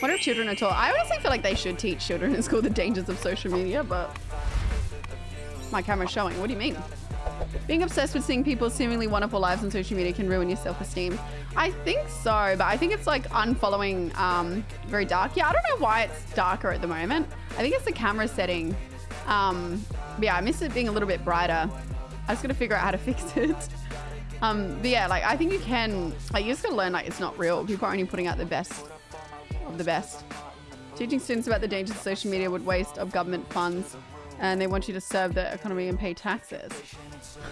What are children at all? I honestly feel like they should teach children in school the dangers of social media, but my camera's showing. What do you mean? Being obsessed with seeing people's seemingly wonderful lives on social media can ruin your self-esteem. I think so, but I think it's like unfollowing um, very dark. Yeah, I don't know why it's darker at the moment. I think it's the camera setting. Um, yeah, I miss it being a little bit brighter. I just gotta figure out how to fix it. Um, but yeah, like I think you can, like you just gotta learn like it's not real. People are only putting out the best of the best. Teaching students about the dangers of social media would waste of government funds and they want you to serve the economy and pay taxes.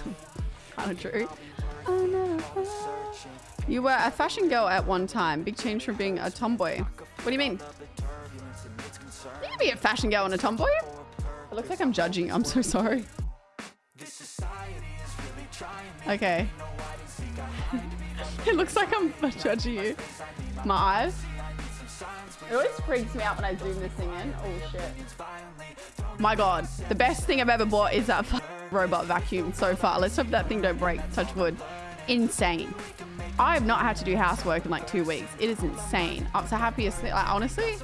kind of true. You were a fashion girl at one time. Big change from being a tomboy. What do you mean? You can be a fashion girl and a tomboy. It looks like I'm judging. I'm so sorry. Okay. it looks like I'm judging you. My eyes. It always freaks me out when I zoom this thing in. Oh shit. My god. The best thing I've ever bought is that robot vacuum so far. Let's hope that thing don't break. Touch wood. Insane. I have not had to do housework in like two weeks. It is insane. I'm so happiest thing. Like, honestly,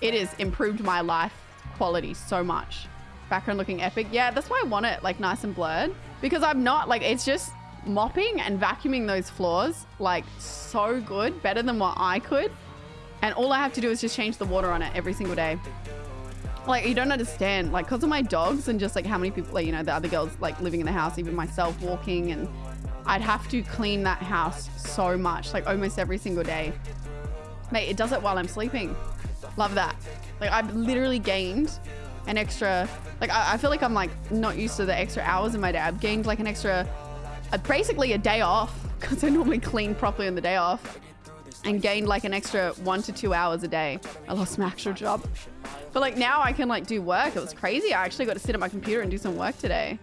it has improved my life quality so much. Background looking epic. Yeah, that's why I want it like nice and blurred. Because I'm not like, it's just mopping and vacuuming those floors like so good. Better than what I could. And all I have to do is just change the water on it every single day. Like, you don't understand. Like, because of my dogs and just like how many people, like, you know, the other girls like living in the house, even myself walking and I'd have to clean that house so much, like almost every single day. Mate, it does it while I'm sleeping. Love that. Like I've literally gained an extra, like I, I feel like I'm like not used to the extra hours in my day. I've gained like an extra, uh, basically a day off because I normally clean properly on the day off and gained like an extra one to two hours a day. I lost my actual job. But like now I can like do work. It was crazy. I actually got to sit at my computer and do some work today.